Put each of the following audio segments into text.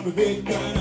I'm a big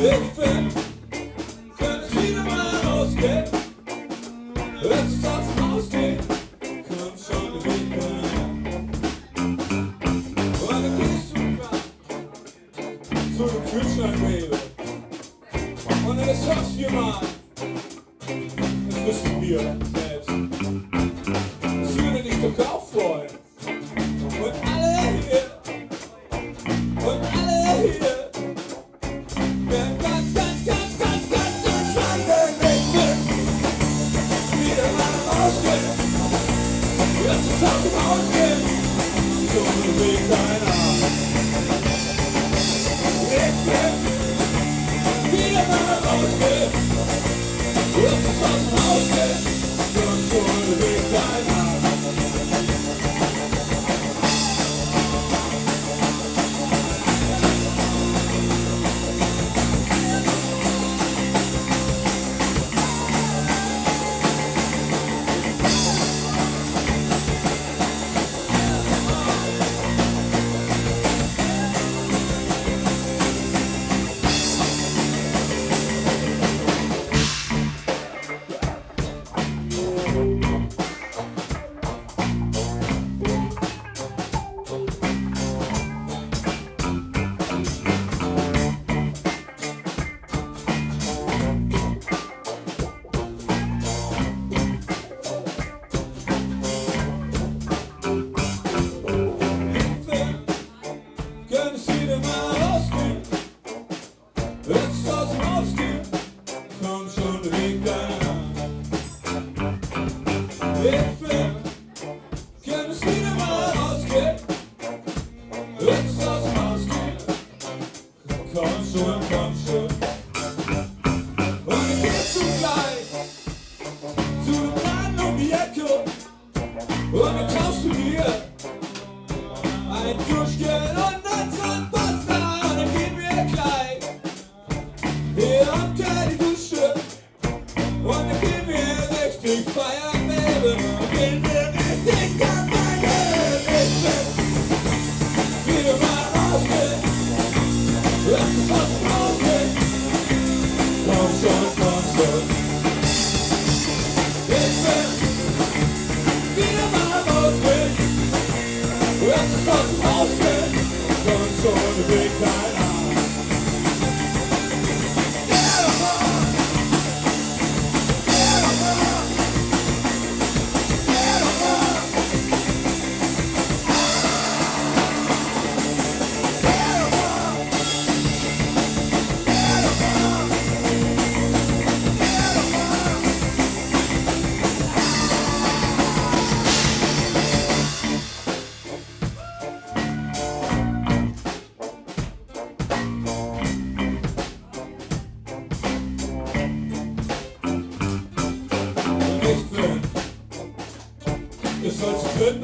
왜?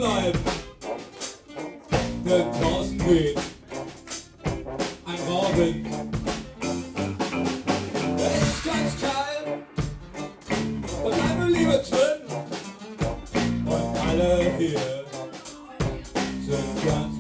The den draußen geht. Ein Morgen. Ganz und meine Liebe drin und alle hier sind ganz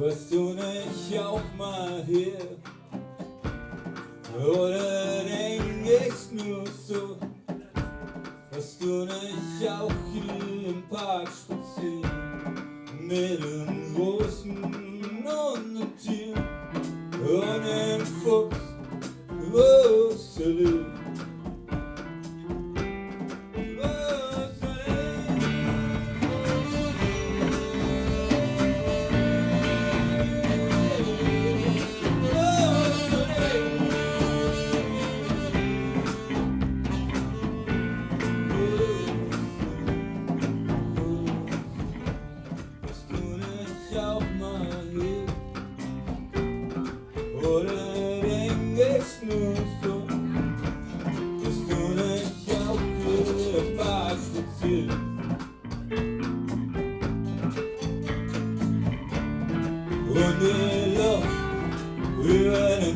Hörst du nicht auch mal hier? Oder denkst nur so? Hörst du nicht auch hier im Park spazieren? Mit den Rosen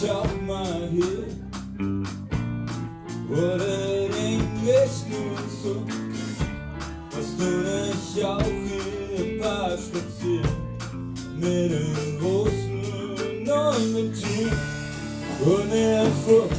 shot my head. What an English new pass Bastona şarkıya başlattı Benim olsun onun için O ne yapıp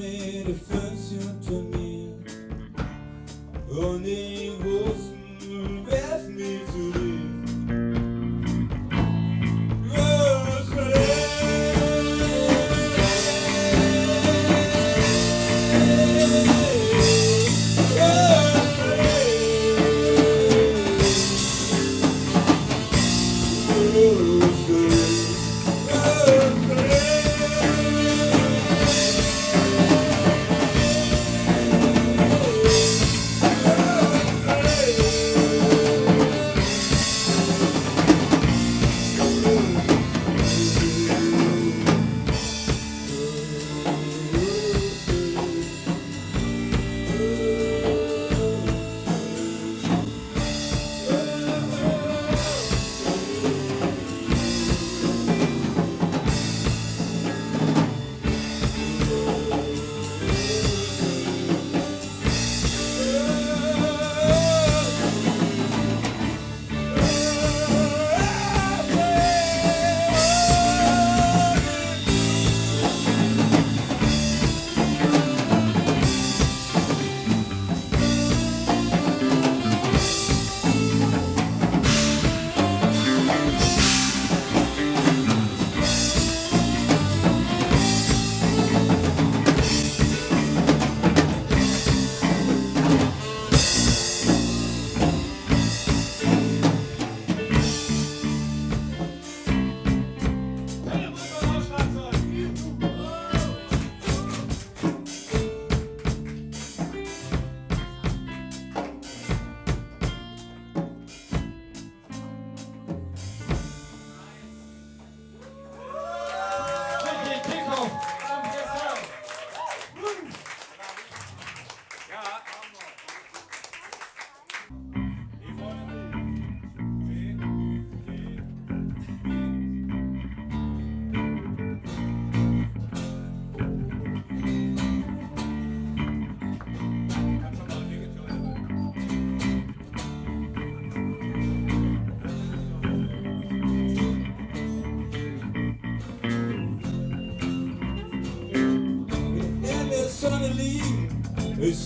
mets le feu sur ton mur. On est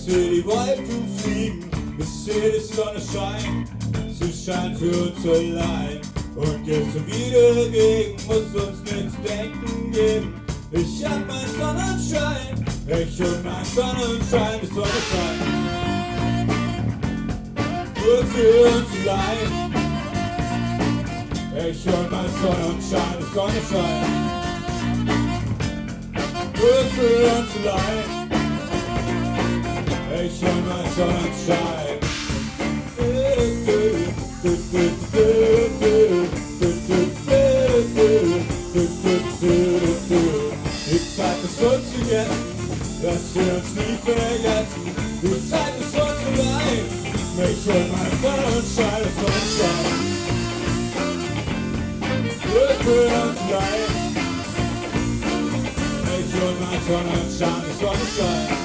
Ich seh die Wolken fliegen, ich seh die Sonne scheinen. Sie scheint für uns allein und jetzt schon wieder gegen, muss uns nichts denken geben. Ich hab mein Sonnenschein, ich und mein Sonnenschein, die Sonne scheint. Nur für uns allein. Ich und mein Sonnenschein, die Sonne scheint nur für uns allein. Ich und mein Sonnenschein. Die Zeit ist uns gegessen, dass wir uns nie vergessen. Die Zeit ist uns allein. Ich und mein Sonnenschein, das Sonnenschein. Mein Sonnenschein, Sonnenschein.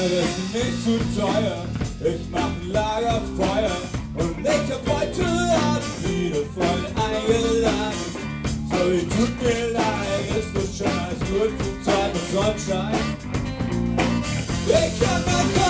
Heute ist nicht zu teuer, ich mach ein Lagerfeuer und ich hab heute Abend wieder voll eingeladen. Sorry, tut mir leid, ist schön als gut für Zeit und Sonnenschein. Ich hab mein